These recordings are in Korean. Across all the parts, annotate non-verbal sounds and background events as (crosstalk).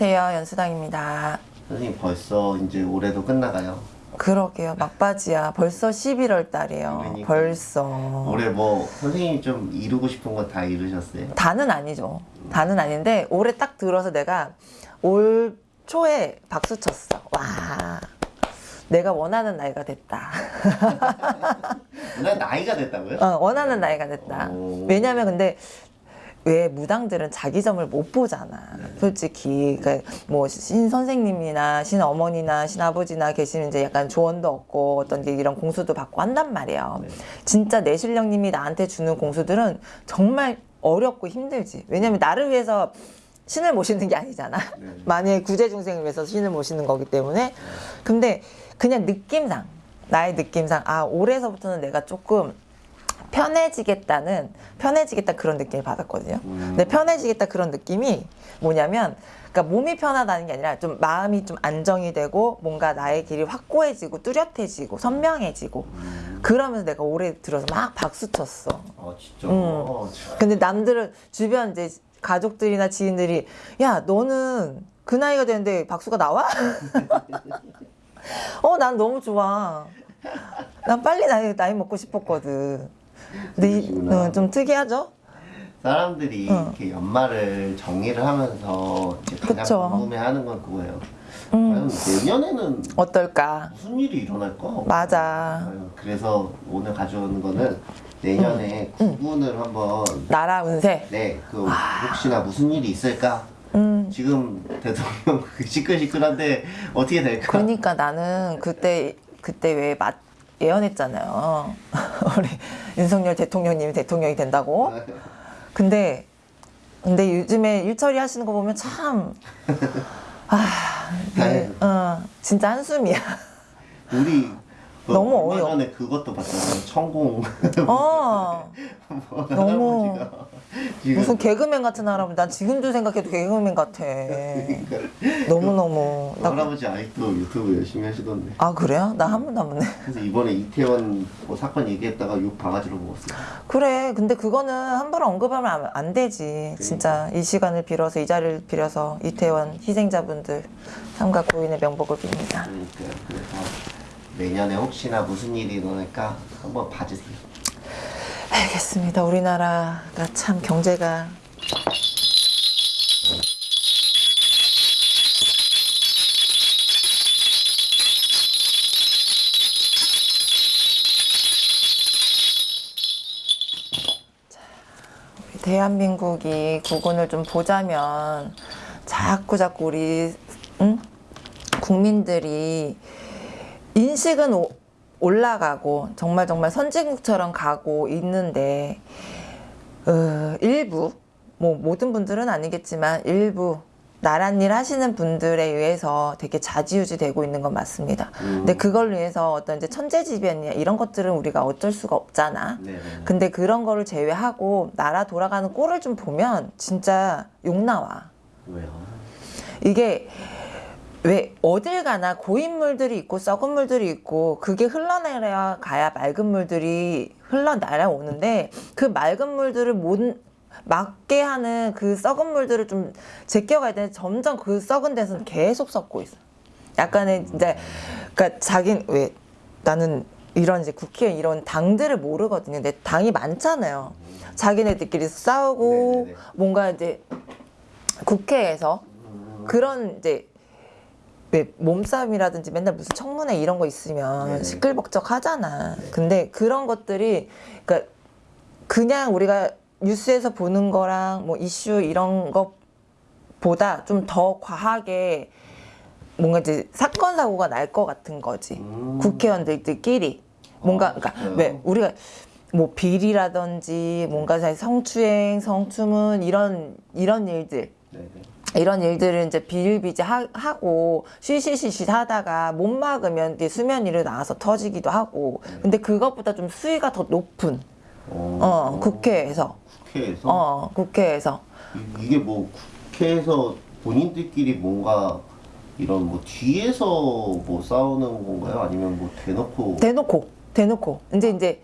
안녕하세요. 연수당입니다. 선생님 벌써 이제 올해도 끝나가요. 그러게요. 막바지야. 벌써 11월 달이에요. 그러니까. 벌써. 올해 뭐 선생님이 좀 이루고 싶은 건다 이루셨어요? 다는 아니죠. 다는 아닌데 올해 딱 들어서 내가 올 초에 박수 쳤어. 와. 내가 원하는 나이가 됐다. (laughs) 나 나이가 됐다고요? 어, 원하는 나이가 됐다. 오. 왜냐면 근데 왜 무당들은 자기 점을 못 보잖아. 솔직히 그러니까 뭐신 선생님이나 신 어머니나 신 아버지나 계시는 이제 약간 조언도 얻고 어떤 게 이런 공수도 받고 한단 말이에요. 네. 진짜 내 신령님이 나한테 주는 공수들은 정말 어렵고 힘들지. 왜냐면 나를 위해서 신을 모시는 게 아니잖아. 네. (laughs) 만약에 구제 중생을 위해서 신을 모시는 거기 때문에. 근데 그냥 느낌상 나의 느낌상 아 올해서부터는 내가 조금 편해지겠다는 편해지겠다 그런 느낌을 받았거든요. 음. 근데 편해지겠다 그런 느낌이 뭐냐면 그러니까 몸이 편하다는 게 아니라 좀 마음이 좀 안정이 되고 뭔가 나의 길이 확고해지고 뚜렷해지고 선명해지고 그러면서 내가 올해 들어서 막 박수 쳤어. 아 진짜. 음. 어, 참. 근데 남들은 주변 이제 가족들이나 지인들이 야 너는 그 나이가 되는데 박수가 나와? (laughs) 어 난 너무 좋아. 난 빨리 나이 나이 먹고 싶었거든. 근데 이. 어, 좀 특이하죠? 사람들이 어. 이렇게 연말을 정리를 하면서 이제 가장 그쵸. 궁금해하는 건 그거예요. 음. 과연 내년에는 어떨까? 무슨 일이 일어날까? 맞아. 그래서 오늘 가져오는 거는 내년에 음. 구분을 한번 나라 운세. 네, 그 혹시나 무슨 일이 있을까? 음. 지금 대통령 그 (laughs) 시끌시끌한데 어떻게 될까? 그러니까 나는 그때 그때 왜 맞, 예언했잖아요. (laughs) 우리 윤석열 대통령님이 대통령이 된다고. 근데 근데 요즘에 일처리 하시는 거 보면 참 (laughs) 아, 네, 어, 진짜 한숨이야. 우리 그 너무 얼마 어이없- 전에 그것도 봤잖아요. 천공 어, (laughs) 뭐 너무 무슨 개그맨 같은 할아버지. 난 지금도 생각해도 개그맨 같아. 너무 너무. 그 할아버지 아직도 유튜브 열심히 하시던데. 아 그래요? 나 한 번도 안 봤네. 그래서 이번에 이태원 뭐 사건 얘기했다가 욕 바가지로 먹었어요. 그래. 근데 그거는 함부로 언급하면 안, 안 되지. 진짜 이 시간을 빌어서 이 자리를 빌어서 이태원 희생자분들 삼가 고인의 명복을 빕니다. 그러니까 내년에 혹시나 무슨 일이 일어날까 한번 봐주세요. 알겠습니다. 우리나라가 참 경제가 대한민국이 국운을 좀 보자면 자꾸 자꾸 우리 응? 국민들이 인식은 오- 올라가고 정말 정말 선진국처럼 가고 있는데 어, 일부 뭐 모든 분들은 아니겠지만 일부 나란 일 하시는 분들에 의해서 되게 좌지우지 되고 있는 건 맞습니다. 근데 그걸 위해서 어떤 이제 천재지변이나 이런 것들은 우리가 어쩔 수가 없잖아. 네네. 근데 그런 거를 제외하고 나라 돌아가는 꼴을 좀 보면 진짜 욕 나와. 왜요? 이게 왜 어딜 가나 고인 물들이 있고 썩은 물들이 있고 그게 흘러내려 가야 맑은 물들이 흘러내려 오는데 그 맑은 물들을 못 막게 하는 그 썩은 물들을 좀 제껴가야 되는데 점점 그 썩은 데서는 계속 썩고 있어. 약간의 이제 그러니까 자긴 왜 나는 이런 이제 국회의원 이런 당들을 모르거든요. 근데 당이 많잖아요. 자기네들끼리 싸우고 네네네. 뭔가 이제 국회에서 그런 이제 왜 몸싸움이라든지 맨날 무슨 청문회 이런 거 있으면. 시끌벅적 하잖아. 근데 그런 것들이 그러니까 그냥 우리가 뉴스에서 보는 거랑 뭐 이슈 이런 것보다 좀 더 과하게 뭔가 이제 사건 사고가 날 것 같은 거지. 음. 국회의원들끼리 뭔가 아, 그러니까? 왜 우리가 뭐 비리라든지 뭔가 사실 성추행, 성추문 이런 이런 일들 네네. 이런 일들을 이제 비일비재 하, 하고 쉬쉬쉬쉬 하다가 못 막으면 이제 수면 위로 나와서 터지기도 하고. 근데 그것보다 좀 수위가 더 높은 어 국회에서. 국회에서? 어 국회에서. 이- 이게 뭐 국회에서 본인들끼리 뭔가 이런 뭐 뒤에서 뭐 싸우는 건가요? 아니면 뭐 대놓고? 대놓고 대놓고. 이제 이제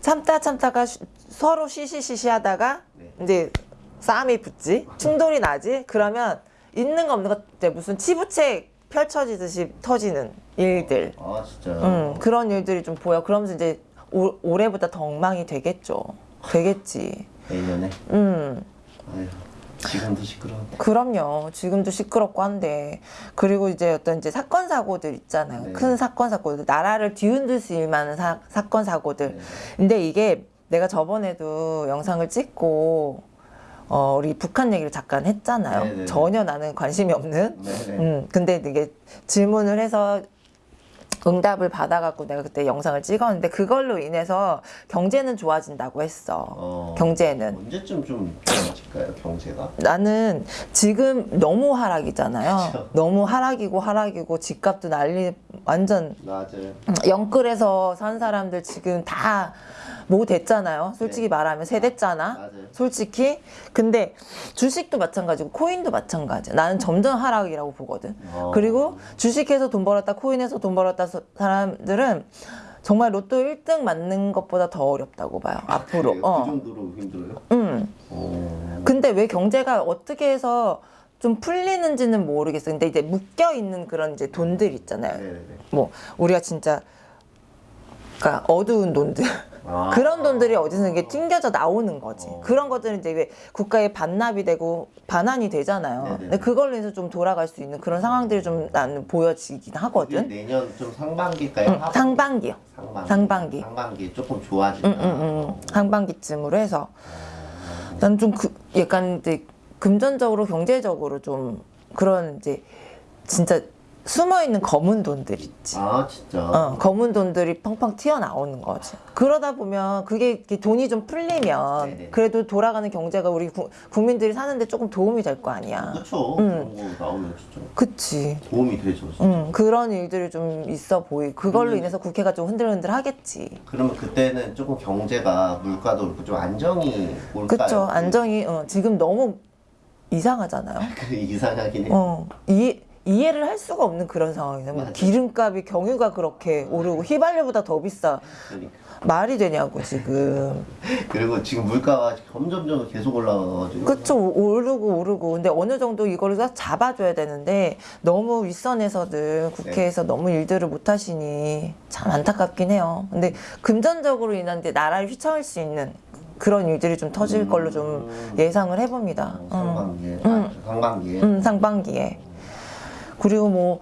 참다 참다가 쉬- 서로 쉬쉬쉬쉬 하다가 네. 이제 싸움이 붙지 충돌이 나지 그러면 있는 거 없는 거 이제 무슨 치부책 펼쳐지듯이 터지는 일들. 아 진짜요? 음, 그런 일들이 좀 보여. 그러면서 이제 올, 올해보다 더 엉망이 되겠죠. 되겠지. 내년에. 음. 아유 지금도 시끄러워. 그럼요. 지금도 시끄럽고 한데 그리고 이제 어떤 이제 사건 사고들 있잖아요. 네. 큰 사건 사고들, 나라를 뒤흔들 수 있을 만한 사, 사건 사고들. 네. 근데 이게 내가 저번에도 영상을 찍고 어, 우리 북한 얘기를 잠깐 했잖아요. 네, 네, 네. 전혀 나는 관심이 없는. 네네. 음, 근데 이게 질문을 해서 응답을 받아갖고 내가 그때 영상을 찍었는데 그걸로 인해서 경제는 좋아진다고 했어. 어, 경제는. 언제쯤 좀 좋아질까요 경제가? 나는 지금 너무 하락이잖아요. 그쵸. 너무 하락이고 하락이고 집값도 난리 완전 맞아요. 영끌에서 산 사람들 지금 다 뭐 됐잖아요. 솔직히 네. 말하면 세대잖아. 맞아요. 솔직히. 근데 주식도 마찬가지고 코인도 마찬가지야. 나는 점점 하락이라고 보거든. 어. 그리고 주식해서 돈 벌었다, 코인에서 돈 벌었다 서- 사람들은 정말 로또 1등 맞는 것보다 더 어렵다고 봐요. 앞으로. 그래요? 어. 그 정도로 힘들어요? 음. 어. 근데 왜 경제가 어떻게 해서 좀 풀리는지는 모르겠어. 근데 이제 묶여 있는 그런 이제 돈들 있잖아요. 네네네. 뭐 우리가 진짜 그러니까 어두운 돈들 아. 그런 돈들이 어디서 이게 튕겨져 나오는 거지. 어. 그런 것들은 이제 왜 국가에 반납이 되고 반환이 되잖아요. 네네네. 근데 그걸로 해서 좀 돌아갈 수 있는 그런 상황들이 좀 나는 보여지긴 하거든. 내년 좀 상반기까지 응, 상반기요. 상반기. 상반기. 상반기 조금 좋아진다. 응, 응, 응. 상반기쯤으로 해서 난 좀 그, 약간 이제 금전적으로 경제적으로 좀 그런 이제 진짜 숨어 있는 검은 돈들 있지. 아 진짜. 어, 검은 돈들이 펑펑 튀어나오는 거지. 그러다 보면 그게 돈이 좀 풀리면 네네. 그래도 돌아가는 경제가 우리 구- 국민들이 사는데 조금 도움이 될 거 아니야. 그쵸. 응. 그런 거 나오면 진짜 그치. 도움이 되죠. 진짜. 응, 그런 일들이 좀 있어 보이. 그걸로 음. 인해서 국회가 좀 흔들흔들 하겠지. 그러면 그때는 조금 경제가 물가도 그렇고 좀 안정이 올까요? 그쵸. 안정이, 어, 지금 너무 이상하잖아요. 그 (laughs) 이상하긴 해. 어, 이, 이해를 할 수가 없는 그런 상황이네. 뭐. 기름값이 경유가 그렇게 오르고 휘발유보다 더 비싸. 그러니까. 말이 되냐고, 지금. (laughs) 그리고 지금 물가가 점점점 계속 올라가가지고. 그쵸 오- 오르고 오르고 근데 어느 정도 이거를 다 잡아줘야 되는데 너무 윗선에서들 국회에서 네. 너무 일들을 못 하시니 참 안타깝긴 해요 근데 금전적으로 인한 데 나라를 휘청할 수 있는 그런 일들이 좀 터질 음. 걸로 좀 예상을 해봅니다 어, 음. 상반기에. 아, 상반기에. 음, 상반기에 그리고 뭐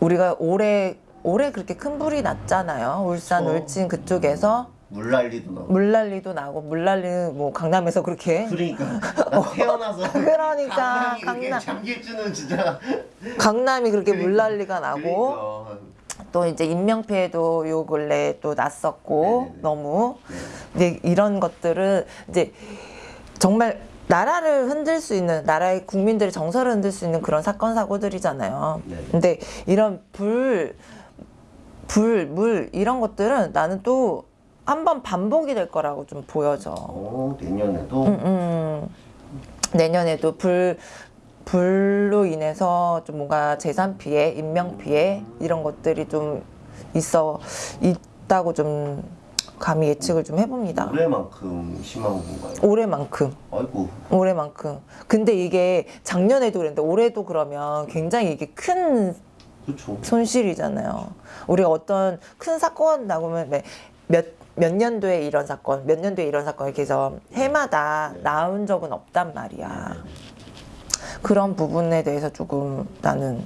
우리가 올해 올해 그렇게 큰 불이 났잖아요 울산 그쵸. 울진 그쪽에서 물난리도 나고. 물난리도 나고 물난리는 뭐 강남에서 그렇게 그러니까 (laughs) 나 태어나서 (laughs) 그러니까, 강남. 잠길 줄은 진짜 강남이 그렇게 그러니까, 물난리가 나고 그러니까. 또 이제 인명피해도 요 근래 또 났었고 네네네. 너무 네. 근데 이런 것들은 이제 정말 나라를 흔들 수 있는 나라의 국민들의 정서를 흔들 수 있는 그런 사건 사고들이잖아요. 네네. 근데 이런 불, 불, 물 이런 것들은 나는 또 한 번 반복이 될 거라고 좀 보여져. 어, 내년에도 음, 음. 내년에도 불 불로 인해서 좀 뭔가 재산 피해, 인명 피해 이런 것들이 좀 있어 있다고 좀 감히 예측을 좀 해봅니다. 올해만큼 심한 건가요? 올해만큼, 아이고 올해만큼. 근데 이게 작년에도 그랬는데 올해도 그러면 굉장히 이게 큰 그렇죠. 손실이잖아요. 우리가 어떤 큰 사건 나오면 몇, 몇 년도에 이런 사건, 몇 년도에 이런 사건 이렇게 해서 해마다 네. 나온 적은 없단 말이야. 그런 부분에 대해서 조금 나는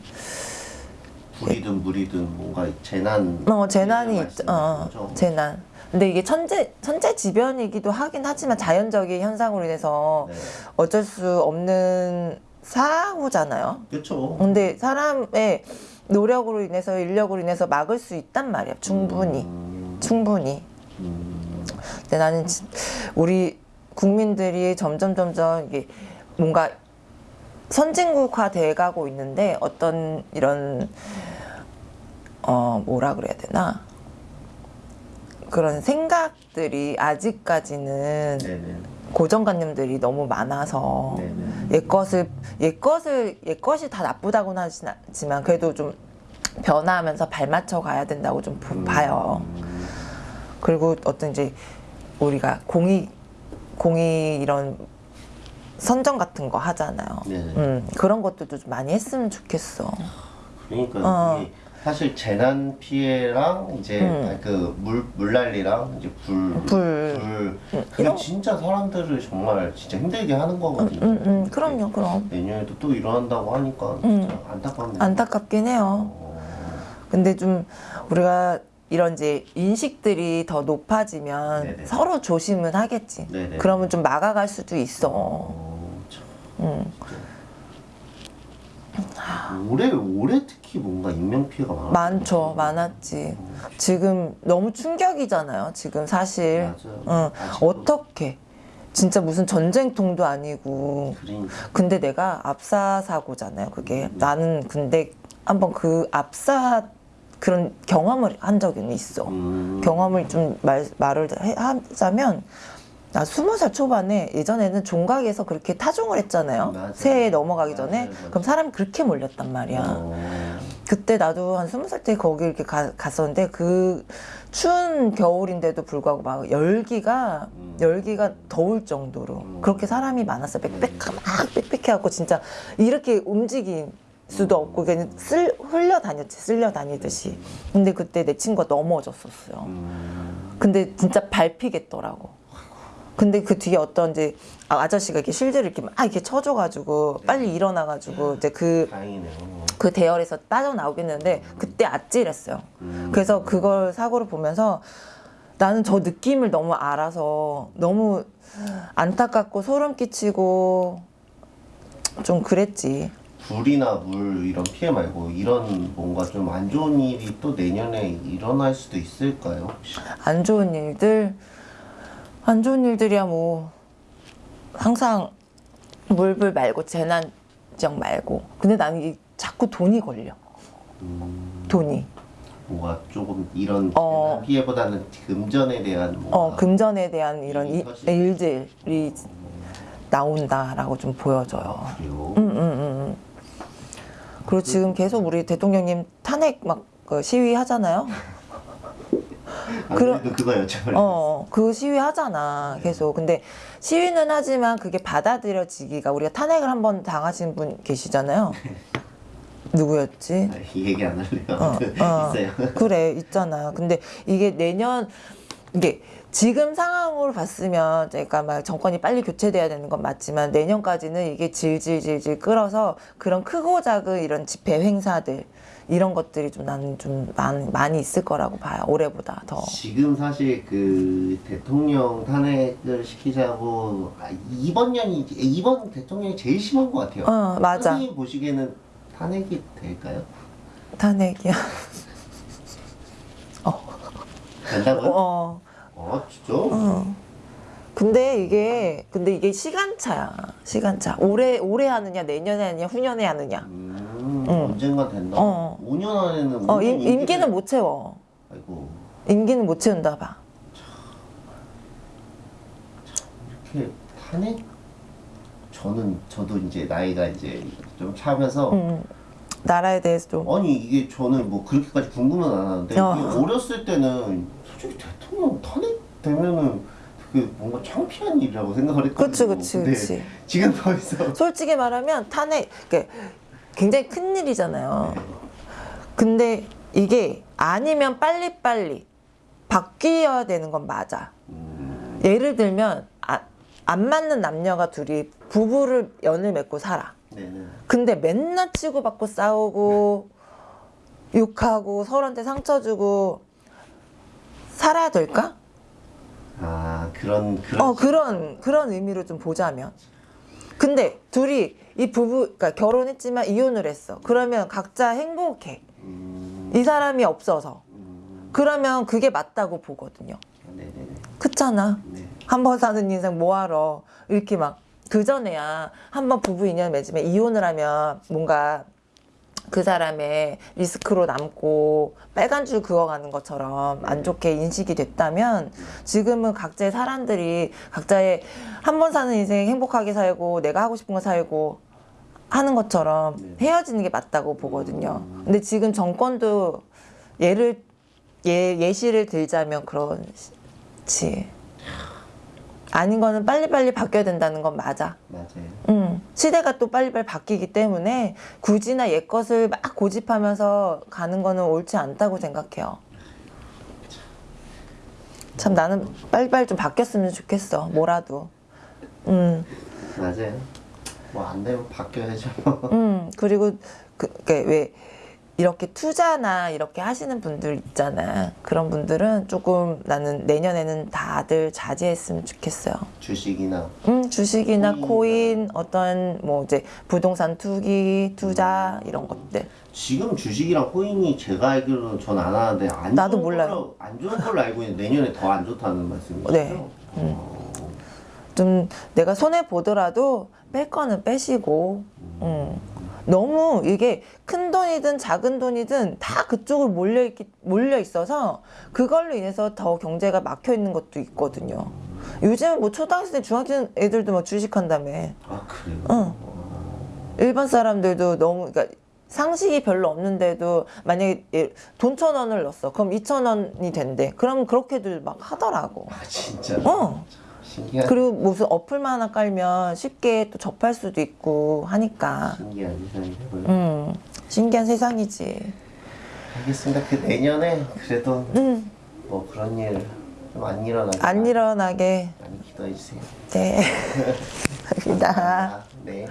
불이든 물이든 뭔가 재난 어 재난이 있, 어 거죠? 재난. 근데 이게 천재 천재지변이기도 하긴 하지만 자연적인 현상으로 인해서 네. 어쩔 수 없는 사고잖아요. 그렇죠. 근데 사람의 노력으로 인해서 인력으로 인해서 막을 수 있단 말이야. 충분히. 음, 충분히. 음, 근데 나는 진- 우리 국민들이 점점 점점 이게 뭔가 선진국화 돼 가고 있는데 어떤 이런 어 뭐라 그래야 되나 그런 생각들이 아직까지는 네네. 고정관념들이 너무 많아서 네네. 옛 것을 옛 것을 옛 것이 다 나쁘다고는 하진 않지만 그래도 좀 변화하면서 발맞춰 가야 된다고 좀 보- 봐요. 음, 그리고 어떤 이제 우리가 공익 공익 이런 선정 같은 거 하잖아요. 네네. 음, 그런 것들도 좀 많이 했으면 좋겠어. 그러니까 어. 사실 재난 피해랑 이제 음. 그물 물난리랑 이제 불, 불. 불 그게 이런- 진짜 사람들을 정말 진짜 힘들게 하는 거거든요. 음, 음, 그럼요, 그럼. 내년에도 또 일어난다고 하니까 음. 진짜 안타깝네요. 안타깝긴 해요. 어, 근데 좀 우리가 이런 이제 인식들이 더 높아지면 네네. 서로 조심은 하겠지. 네네. 그러면 좀 막아갈 수도 있어. 어, 참. 음. 올해 올해 특히 뭔가 인명 피해가 많아. 많죠, 많았지. 지금 너무 충격이잖아요. 지금 사실. 맞아요. 응. 어떻게? 진짜 무슨 전쟁통도 아니고. 그러니까 근데 내가 압사 사고잖아요. 그게 음. 나는 근데 한번 그 압사 그런 경험을 한 적은 있어. 음. 경험을 좀 말, 말을 해- 하자면 나 스무 살 초반에 예전에는 종각에서 그렇게 타종을 했잖아요. 맞아요. 새해 넘어가기 전에 맞아요, 맞아요. 그럼 사람이 그렇게 몰렸단 말이야. 어, 그때 나도 한 스무 살 때 거기 이렇게 가- 갔었는데 그 추운 겨울인데도 불구하고 막 열기가 음. 열기가 더울 정도로 음. 그렇게 사람이 많았어 빽빽 막 빽빽해갖고 진짜 이렇게 움직일 수도 없고 그냥 쓸 흘려 다녔지 쓸려 다니듯이 근데 그때 내 친구가 넘어졌었어요 음. 근데 진짜 밟히겠더라고 근데 그 뒤에 어떤 이제 아- 아저씨가 이렇게 실드를 이렇게 막 이렇게 쳐줘가지고 빨리 일어나가지고 이제 그 다행이네요. 그 대열에서 빠져나오겠는데 그때 아찔했어요. 음. 그래서 그걸 사고를 보면서 나는 저 느낌을 너무 알아서 너무 안타깝고 소름 끼치고 좀 그랬지. 불이나 물 이런 피해 말고 이런 뭔가 좀 안 좋은 일이 또 내년에 일어날 수도 있을까요? 혹시? 안 좋은 일들, 안 좋은 일들이야 뭐 항상 물불 말고 재난 지역 말고. 근데 나는 이 자꾸 돈이 걸려. 음, 돈이. 뭔가 조금 이런 어. 피해보다는 금전에 대한 어 금전에 대한 이런 이- 일들이 나온다라고 좀 보여져요. 그래요. 음, 음, 음, 음. 그리고 지금 계속 우리 대통령님 탄핵 막 그 시위 하잖아요. (laughs) 안 그럼- 그래도 그거 여쭤보려고 어, 그 시위 하잖아. 계속. 근데 시위는 하지만 그게 받아들여지기가 우리가 탄핵을 한 번 당하신 분 계시잖아요. (laughs) 누구였지? 아, 이 얘기 안 할래요. 어, 어. (laughs) 있어요. 그래 있잖아. 근데 이게 내년 이게 지금 상황으로 봤으면 그러니까 막 정권이 빨리 교체돼야 되는 건 맞지만 내년까지는 이게 질질질질 끌어서 그런 크고 작은 이런 집회 행사들 이런 것들이 좀 나는 좀 많이, 많이 있을 거라고 봐요. 올해보다 더. 지금 사실 그 대통령 탄핵을 시키자고 아, 이번 년이 이번 대통령이 제일 심한 것 같아요. 어 맞아. 선생님 보시기에는 탄핵이 될까요? 탄핵이야. (laughs) 된다고요? 어. 어, 진짜? 어. 근데 이게 근데 이게 시간차야. 시간차. 올해 올해 하느냐 내년에 하느냐 후년에 하느냐. 음, 응. 언젠가 된다. 어. 5년 안에는 어 5년 임, 임기를- 임기는 못 채워. 아이고 임기는 못 채운다 봐. 이렇게 탄핵 저는 저도 이제 나이가 이제 좀 차면서 음, 나라에 대해서 좀 아니 이게 저는 뭐 그렇게까지 궁금은 안 하는데 어. 어렸을 때는 솔직히 대통령 탄핵 되면은 그 뭔가 창피한 일이라고 생각을 했거든요. 그치 그치 그치. 지금 벌써 (laughs) 솔직히 말하면 탄핵 그 굉장히 큰 일이잖아요. 네. 근데 이게 아니면 빨리 빨리 바뀌어야 되는 건 맞아. 음, 예를 들면 아, 안 맞는 남녀가 둘이 부부를 연을 맺고 살아. 네네. 근데 맨날 치고받고 싸우고 욕하고 서로한테 상처 주고 살아야 될까? 아 그런 그런 어 그런 그런 의미로 좀 보자면. 근데 둘이 이 부부 그러니까 결혼했지만 이혼을 했어. 그러면 각자 행복해. 음, 이 사람이 없어서. 음, 그러면 그게 맞다고 보거든요. 네네네. 그렇잖아. 네. 한번 사는 인생 뭐하러 이렇게 막 그전에야 한번 부부 인연 맺으면 이혼을 하면 뭔가 그 사람의 리스크로 남고 빨간 줄 그어가는 것처럼 안 좋게 인식이 됐다면 지금은 각자의 사람들이 각자의 한 번 사는 인생 행복하게 살고 내가 하고 싶은 거 살고 하는 것처럼 네. 헤어지는 게 맞다고 보거든요. 근데 지금 정권도 예를 예, 예시를 들자면 그렇지. 아닌 거는 빨리빨리 바뀌어야 된다는 건 맞아. 맞아요. 음, 시대가 또 빨리빨리 바뀌기 때문에 굳이나 옛 것을 막 고집하면서 가는 거는 옳지 않다고 생각해요. 참 나는 빨리빨리 좀 바뀌었으면 좋겠어. 뭐라도. 음, 맞아요. 뭐 안 되면 바뀌어야죠. 음, 그리고 그, 그왜 이렇게 투자나 이렇게 하시는 분들 있잖아. 그런 분들은 조금 나는 내년에는 다들 자제했으면 좋겠어요. 주식이나 음, 주식이나 코인이나. 코인, 어떤 뭐 이제 부동산 투기, 투자 이런 것들. 지금 주식이랑 코인이 제가 알기로는 전 안 하는데 안 나도 좋은 몰라요. 걸로, 안 좋은 걸로 알고 있는데 내년에 더 안 좋다는 말씀이시죠? 네. 좀 내가 손해 보더라도 뺄 거는 빼시고. 음. 너무 이게 큰 돈이든 작은 돈이든 다 그쪽으로 몰려 있기 몰려 있어서 그걸로 인해서 더 경제가 막혀 있는 것도 있거든요. 요즘 뭐 초등학생, 중학생 애들도 막 주식한다며. 아 그래요? 응. 일반 사람들도 너무 그러니까 상식이 별로 없는데도 만약에 예, 돈천 원을 넣었어. 그럼 이천 원이 된대. 그럼 그렇게들 막 하더라고. 아 진짜? 어. 신기한 그리고 무슨 어플만 하나 깔면 쉽게 또 접할 수도 있고 하니까. 신기한 세상이고요. 음, 신기한 세상이지. 알겠습니다. 그 내년에 그래도 음, 뭐 그런 일 좀 안 일어나게 안 일어나게. 많이 기도해 주세요. 네. (laughs) 감사합니다. 아, 네.